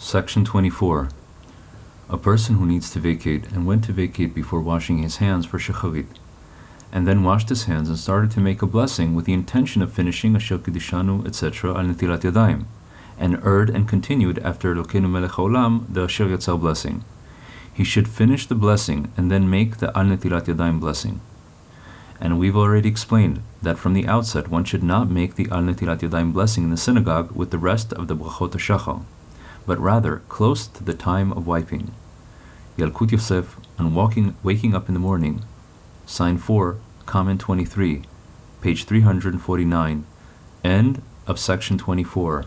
Section 24. A person who needs to vacate and went to vacate before washing his hands for shacharit, and then washed his hands and started to make a blessing with the intention of finishing asher kideshanu, etc., al netilat yadayim, and erred and continued after Elokeinu melech haolam, the asher yatzar blessing. He should finish the blessing and then make the al netilat yadayim blessing. And we've already explained that from the outset one should not make the al netilat yadayim blessing in the synagogue with the rest of the brachot shachar, but rather close to the time of wiping. Yalkut Yosef on walking, waking up in the morning, sign 4, comment 23, page 349, end of section 24.